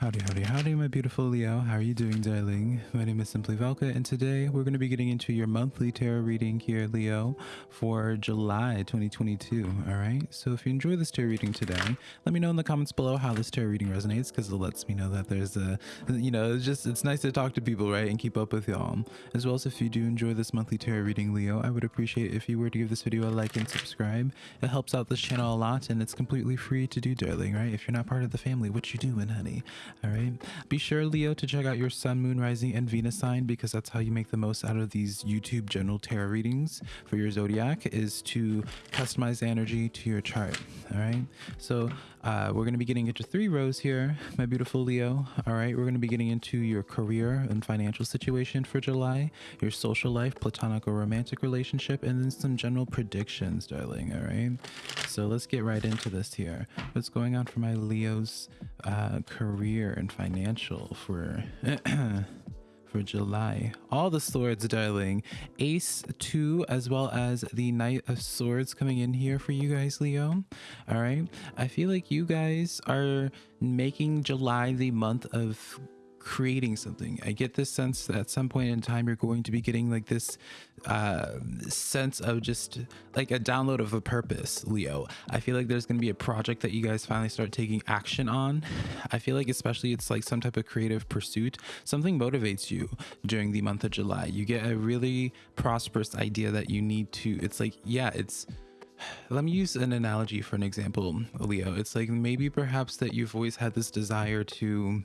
Howdy, howdy, howdy, my beautiful Leo. How are you doing, darling? My name is Simply Velka, and today we're going to be getting into your monthly tarot reading here, Leo, for July 2022. All right. So if you enjoy this tarot reading today, let me know in the comments below how this tarot reading resonates, because it lets me know that there's a, you know, it's just it's nice to talk to people, right, and keep up with y'all. As well as if you do enjoy this monthly tarot reading, Leo, I would appreciate if you were to give this video a like and subscribe. It helps out this channel a lot, and it's completely free to do, darling. Right? If you're not part of the family, what you doing, honey? Be sure, Leo, to check out your sun, moon, rising, and Venus sign because that's how you make the most out of these YouTube general tarot readings for your zodiac is to customize the energy to your chart. All right. So uh, we're going to be getting into three rows here, my beautiful Leo. All right. We're going to be getting into your career and financial situation for July, your social life, platonic or romantic relationship, and then some general predictions, darling. All right. So let's get right into this here. What's going on for my Leo's uh, career and financial for for July. All the swords, darling. Ace 2 as well as the Knight of Swords coming in here for you guys, Leo. All right. I feel like you guys are making July the month of creating something. I get this sense that at some point in time you're going to be getting like this uh, sense of just like a download of a purpose, Leo. I feel like there's going to be a project that you guys finally start taking action on. I feel like especially it's like some type of creative pursuit. Something motivates you during the month of July. You get a really prosperous idea that you need to. It's like yeah, it's let me use an analogy for an example, Leo. It's like maybe perhaps that you've always had this desire to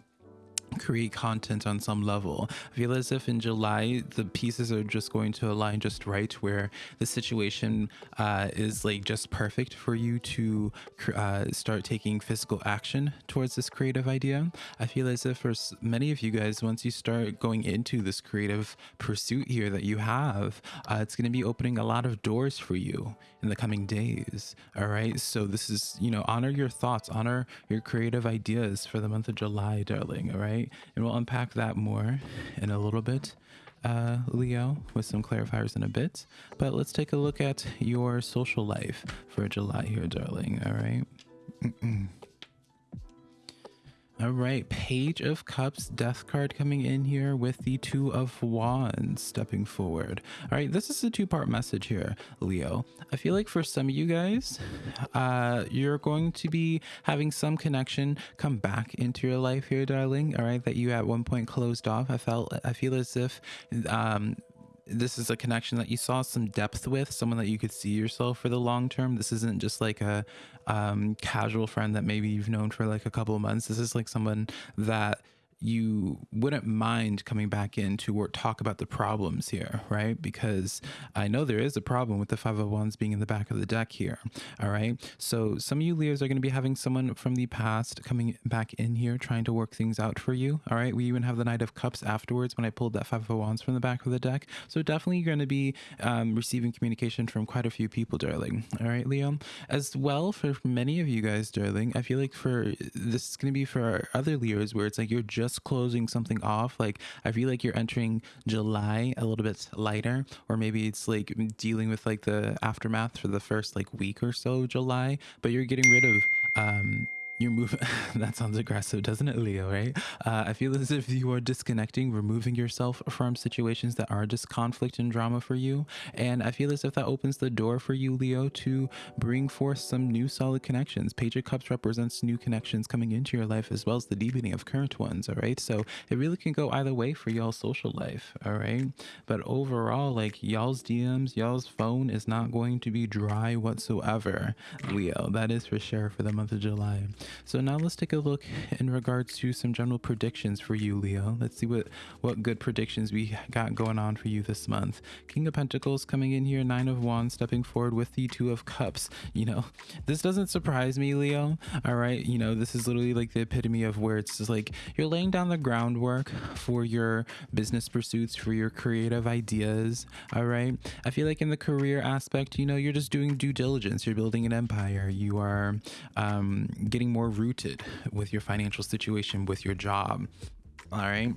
create content on some level. I feel as if in July the pieces are just going to align just right, where the situation uh, is like just perfect for you to uh, start taking physical action towards this creative idea. I feel as if for many of you guys, once you start going into this creative pursuit here that you have, uh, it's going to be opening a lot of doors for you in the coming days. All right. So this is, you know, honor your thoughts, honor your creative ideas for the month of July, darling. All right. And we'll unpack that more in a little bit. Uh, Leo, with some clarifiers in a bit. But let's take a look at your social life for July here, darling. All right. Mm -mm. All right, Page of Cups death card coming in here with the Two of Wands stepping forward. All right, this is a two-part message here, Leo. I feel like for some of you guys, uh, you're going to be having some connection come back into your life here, darling. All right, that you at one point closed off. I felt, I feel as if um, this is a connection that you saw some depth with, someone that you could see yourself for the long term. This isn't just like a um, casual friend that maybe you've known for like a couple of months. This is like someone that you wouldn't mind coming back in to work, talk about the problems here, right? Because I know there is a problem with the five of wands being in the back of the deck here. All right. So some of you Leos are going to be having someone from the past coming back in here trying to work things out for you. All right. We even have the Knight of Cups afterwards when I pulled that five of wands from the back of the deck. So definitely you're going to be um, receiving communication from quite a few people, darling. All right, Leo. As well for many of you guys, darling, I feel like for this is going to be for other Leos where it's like you're just just closing something off like i feel like you're entering july a little bit lighter or maybe it's like dealing with like the aftermath for the first like week or so july but you're getting rid of um you're moving that sounds aggressive doesn't it leo right? Uh, i feel as if you are disconnecting removing yourself from situations that are just conflict and drama for you. And i feel as if that opens the door for you leo to bring forth some new solid connections. Page of cups represents new connections coming into your life as well as the deepening of current ones all right? So it really can go either way for y'all's social life all right? But overall like y'all's dms y'all's phone is not going to be dry whatsoever leo. That is for sure for the month of july so now let's take a look in regards to some general predictions for you, Leo. Let's see what, what good predictions we got going on for you this month. King of Pentacles coming in here, Nine of Wands stepping forward with the Two of Cups. You know, this doesn't surprise me, Leo. All right. You know, this is literally like the epitome of where it's just like you're laying down the groundwork for your business pursuits, for your creative ideas. All right. I feel like in the career aspect, you know, you're just doing due diligence. You're building an empire. You are um, getting more rooted with your financial situation, with your job. All right.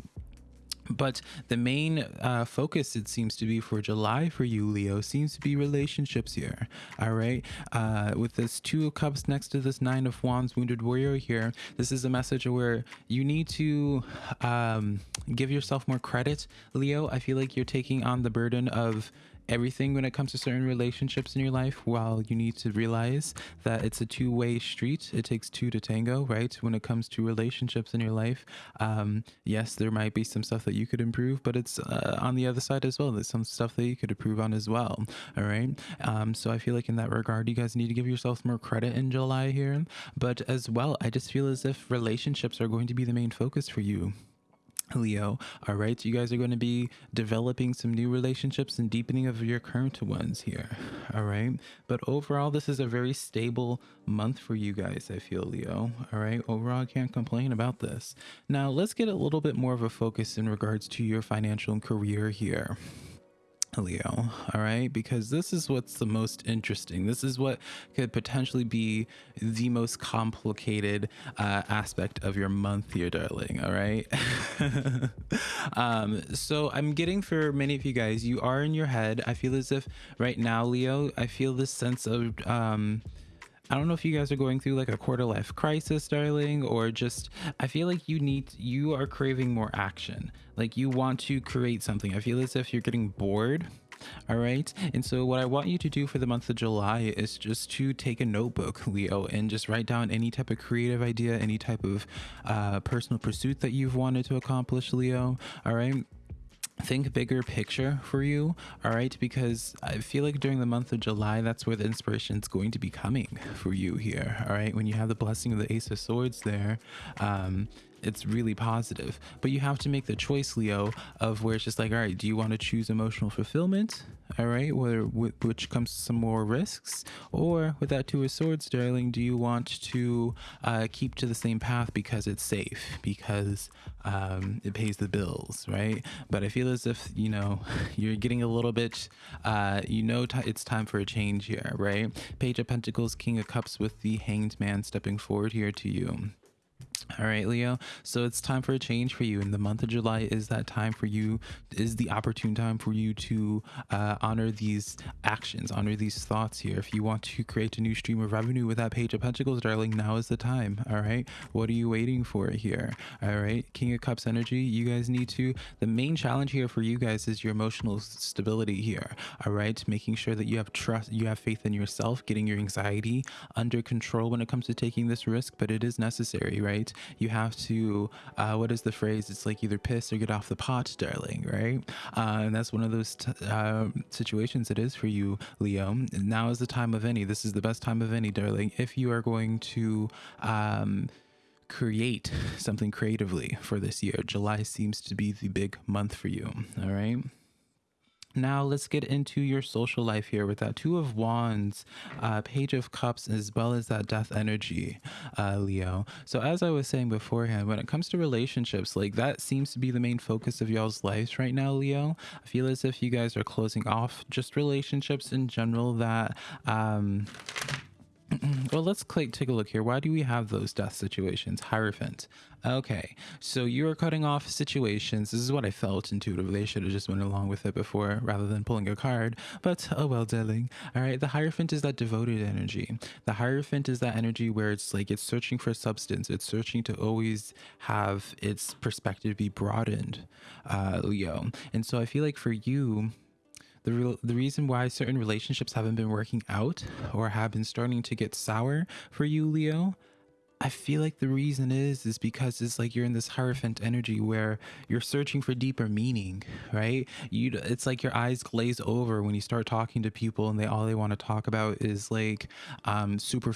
but the main uh, focus it seems to be for july for you leo seems to be relationships here all right uh, with this two of cups next to this nine of wands wounded warrior here this is a message where you need to um, give yourself more credit leo i feel like you're taking on the burden of everything when it comes to certain relationships in your life while you need to realize that it's a two-way street. It takes two to tango right? When it comes to relationships in your life um, yes there might be some stuff that you could improve but it's uh, on the other side as well. There's some stuff that you could improve on as well all right? Um, so i feel like in that regard you guys need to give yourselves more credit in july here. But as well i just feel as if relationships are going to be the main focus for you Leo, all right, you guys are going to be developing some new relationships and deepening of your current ones here, all right? But overall, this is a very stable month for you guys, I feel, Leo, all right? Overall, I can't complain about this. Now, let's get a little bit more of a focus in regards to your financial and career here. Leo, all right? Because this is what's the most interesting. This is what could potentially be the most complicated uh, aspect of your month here, darling, all right? um, so I'm getting for many of you guys, you are in your head. I feel as if right now, Leo, I feel this sense of. Um, I don't know if you guys are going through like a quarter life crisis, darling, or just I feel like you need you are craving more action. Like you want to create something. I feel as if you're getting bored. All right. And so what I want you to do for the month of July is just to take a notebook, Leo, and just write down any type of creative idea, any type of uh, personal pursuit that you've wanted to accomplish, Leo. All right think bigger picture for you all right? Because i feel like during the month of july that's where the inspiration is going to be coming for you here all right? When you have the blessing of the ace of swords there um it's really positive. But you have to make the choice leo of where it's just like all right do you want to choose emotional fulfillment all right where which comes some more risks or with that two of swords darling do you want to uh, keep to the same path because it's safe because um, it pays the bills right? But i feel as if you know you're getting a little bit uh, you know it's time for a change here right? Page of pentacles king of cups with the hanged man stepping forward here to you all right, Leo. So it's time for a change for you. And the month of July is that time for you, is the opportune time for you to uh, honor these actions, honor these thoughts here. If you want to create a new stream of revenue with that Page of Pentacles, darling, now is the time. All right. What are you waiting for here? All right. King of Cups energy. You guys need to, the main challenge here for you guys is your emotional stability here. All right. Making sure that you have trust, you have faith in yourself, getting your anxiety under control when it comes to taking this risk, but it is necessary, right? You have to, uh, what is the phrase? It's like either piss or get off the pot, darling, right? Uh, and that's one of those uh, situations it is for you, Leo. Now is the time of any. This is the best time of any, darling. If you are going to, um, create something creatively for this year. July seems to be the big month for you. All right. Now let's get into your social life here with that Two of Wands, uh, Page of Cups, as well as that Death energy, uh, Leo. So as I was saying beforehand, when it comes to relationships, like that seems to be the main focus of y'all's lives right now, Leo. I feel as if you guys are closing off just relationships in general that um, well, let's take a look here. Why do we have those death situations? Hierophant. Okay, so you are cutting off situations. This is what I felt intuitively. I should have just went along with it before rather than pulling a card. But oh well, darling. All right, the Hierophant is that devoted energy. The Hierophant is that energy where it's like it's searching for substance. It's searching to always have its perspective be broadened, uh, Leo. And so I feel like for you, the, the reason why certain relationships haven't been working out or have been starting to get sour for you, Leo, I feel like the reason is is because it's like you're in this hierophant energy where you're searching for deeper meaning, right? You it's like your eyes glaze over when you start talking to people and they all they want to talk about is like um super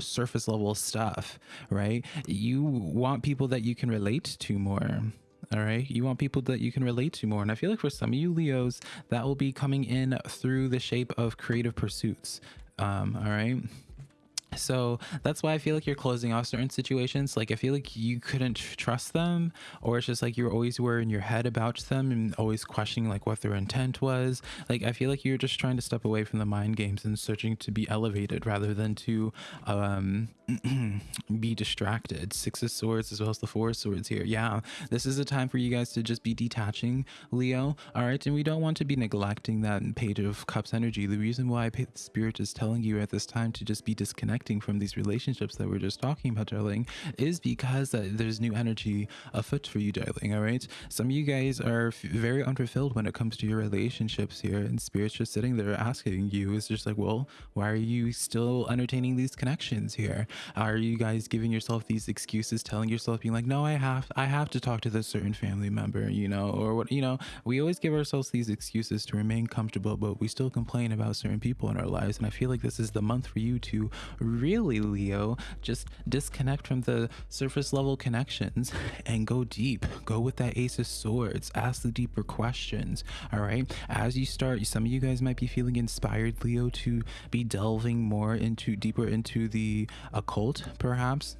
surface level stuff, right? You want people that you can relate to more all right? You want people that you can relate to more. And i feel like for some of you leos that will be coming in through the shape of creative pursuits um all right so that's why I feel like you're closing off certain situations. Like I feel like you couldn't trust them, or it's just like you are always were in your head about them and always questioning like what their intent was. Like I feel like you're just trying to step away from the mind games and searching to be elevated rather than to um, be distracted. Six of Swords as well as the Four of Swords here. Yeah, this is a time for you guys to just be detaching, Leo. All right, and we don't want to be neglecting that Page of Cups energy. The reason why Spirit is telling you at this time to just be disconnected from these relationships that we're just talking about, darling, is because uh, there's new energy afoot for you, darling. All right. Some of you guys are very unfulfilled when it comes to your relationships here, and spirit's just sitting there asking you, is just like, well, why are you still entertaining these connections here? Are you guys giving yourself these excuses, telling yourself, being like, no, I have, I have to talk to this certain family member, you know, or what, you know, we always give ourselves these excuses to remain comfortable, but we still complain about certain people in our lives. And I feel like this is the month for you to really, Leo, just disconnect from the surface level connections and go deep. Go with that Ace of Swords. Ask the deeper questions. All right. As you start, some of you guys might be feeling inspired, Leo, to be delving more into deeper into the occult, perhaps.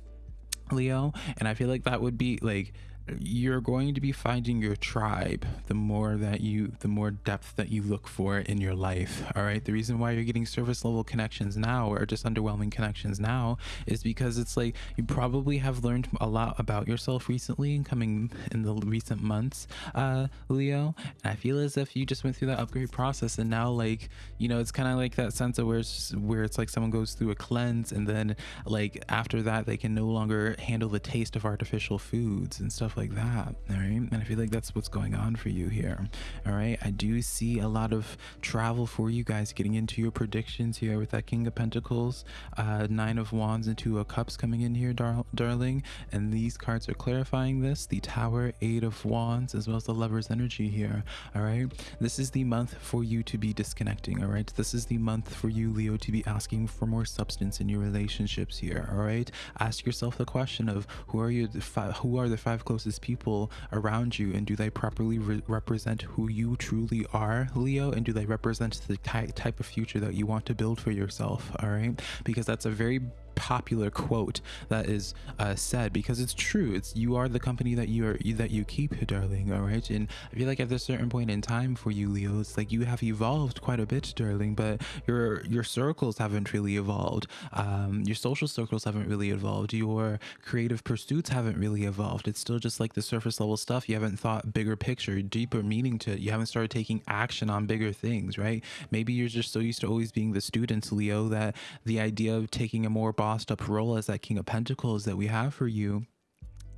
Leo, and I feel like that would be like you're going to be finding your tribe the more that you the more depth that you look for in your life all right? The reason why you're getting service level connections now or just underwhelming connections now is because it's like you probably have learned a lot about yourself recently and coming in the recent months uh leo. And i feel as if you just went through that upgrade process and now like you know it's kind of like that sense of where it's where it's like someone goes through a cleanse and then like after that they can no longer handle the taste of artificial foods and stuff like that all right? And i feel like that's what's going on for you here all right? I do see a lot of travel for you guys getting into your predictions here with that king of pentacles uh nine of wands and two of cups coming in here dar darling. And these cards are clarifying this the tower eight of wands as well as the lover's energy here all right? This is the month for you to be disconnecting all right? This is the month for you leo to be asking for more substance in your relationships here all right? Ask yourself the question of who are you who are the five closest people around you and do they properly re represent who you truly are leo? And do they represent the type of future that you want to build for yourself all right? Because that's a very popular quote that is uh, said because it's true. It's you are the company that you are that you keep, darling. All right, and I feel like at this certain point in time for you, Leo, it's like you have evolved quite a bit, darling, but your your circles haven't really evolved. Um, your social circles haven't really evolved. Your creative pursuits haven't really evolved. It's still just like the surface level stuff. You haven't thought bigger picture, deeper meaning to it. You haven't started taking action on bigger things, right? Maybe you're just so used to always being the student, Leo, that the idea of taking a more bossed up role as that King of Pentacles that we have for you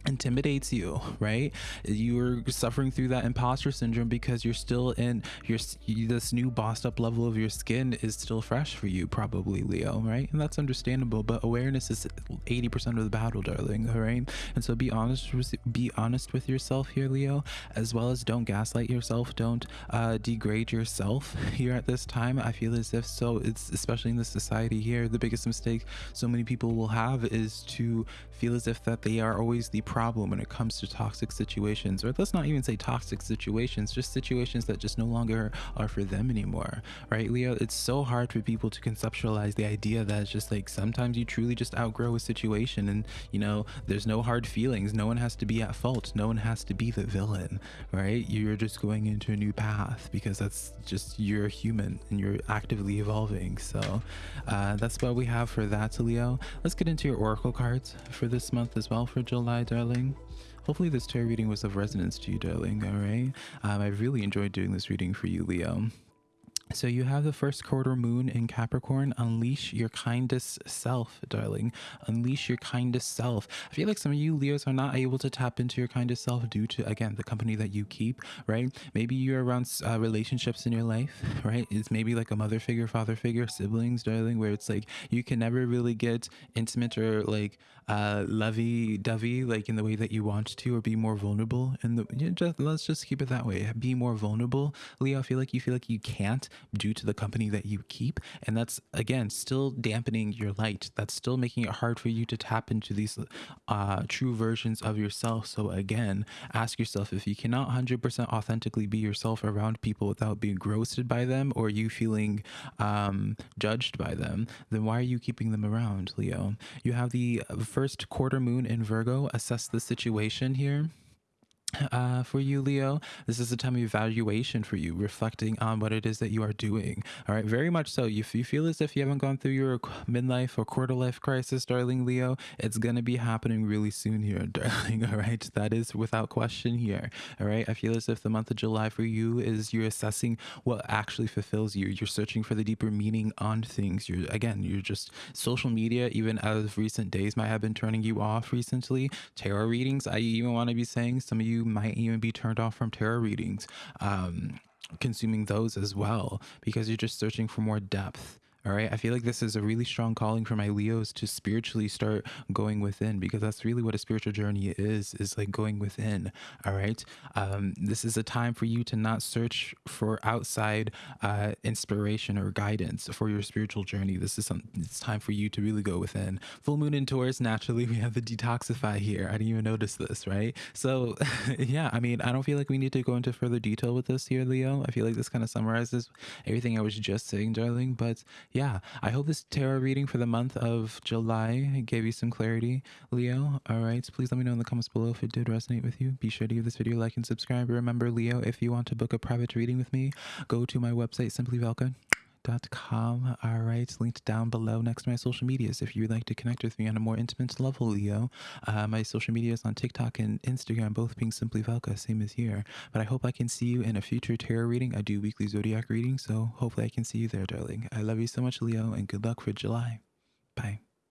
intimidates you right? You're suffering through that imposter syndrome because you're still in your this new bossed up level of your skin is still fresh for you probably leo right? And that's understandable but awareness is 80 percent of the battle darling all right? And so be honest be honest with yourself here leo as well as don't gaslight yourself don't uh, degrade yourself here at this time. I feel as if so it's especially in the society here the biggest mistake so many people will have is to feel as if that they are always the problem when it comes to toxic situations, or let's not even say toxic situations, just situations that just no longer are for them anymore, right, Leo? It's so hard for people to conceptualize the idea that it's just like sometimes you truly just outgrow a situation and, you know, there's no hard feelings. No one has to be at fault. No one has to be the villain, right? You're just going into a new path because that's just you're human and you're actively evolving. So uh, that's what we have for that, Leo. Let's get into your oracle cards for this month as well for July, darling. Hopefully this tarot reading was of resonance to you, darling, alright? Um, I really enjoyed doing this reading for you, Leo. So you have the first quarter moon in Capricorn. Unleash your kindest self, darling. Unleash your kindest self. I feel like some of you Leos are not able to tap into your kindest self due to, again, the company that you keep, right? Maybe you're around uh, relationships in your life, right? It's maybe like a mother figure, father figure, siblings, darling, where it's like you can never really get intimate or like uh, lovey-dovey, like in the way that you want to, or be more vulnerable. And you know, just let's just keep it that way. Be more vulnerable, Leo. I feel like you feel like you can't due to the company that you keep. And that's, again, still dampening your light. That's still making it hard for you to tap into these uh, true versions of yourself. So, again, ask yourself if you cannot 100% authentically be yourself around people without being grossed by them or you feeling um, judged by them, then why are you keeping them around, Leo? You have the first quarter moon in Virgo. Assess the situation here uh, for you, Leo. This is a time of evaluation for you, reflecting on what it is that you are doing. All right, very much so. If you feel as if you haven't gone through your midlife or quarter life crisis, darling Leo, it's going to be happening really soon here, darling. All right, that is without question here. All right, I feel as if the month of July for you is you're assessing what actually fulfills you. You're searching for the deeper meaning on things. You're, again, you're just social media, even as recent days, might have been turning you off recently. Tarot readings, I even want to be saying some of you might even be turned off from tarot readings, um, consuming those as well, because you're just searching for more depth. All right. I feel like this is a really strong calling for my Leos to spiritually start going within because that's really what a spiritual journey is, is like going within. All right. Um, this is a time for you to not search for outside uh, inspiration or guidance for your spiritual journey. This is some, it's time for you to really go within. Full moon in Taurus, naturally, we have the detoxify here. I didn't even notice this, right? So, yeah, I mean, I don't feel like we need to go into further detail with this here, Leo. I feel like this kind of summarizes everything I was just saying, darling. But yeah, I hope this tarot reading for the month of July gave you some clarity, Leo. All right, so please let me know in the comments below if it did resonate with you. Be sure to give this video a like and subscribe. Remember, Leo, if you want to book a private reading with me, go to my website, simplyvelka com. All right, linked down below next to my social medias. If you would like to connect with me on a more intimate level, Leo, uh, my social medias on TikTok and Instagram, both being simply Velka, same as here. But I hope I can see you in a future tarot reading. I do weekly zodiac readings, so hopefully I can see you there, darling. I love you so much, Leo, and good luck for July.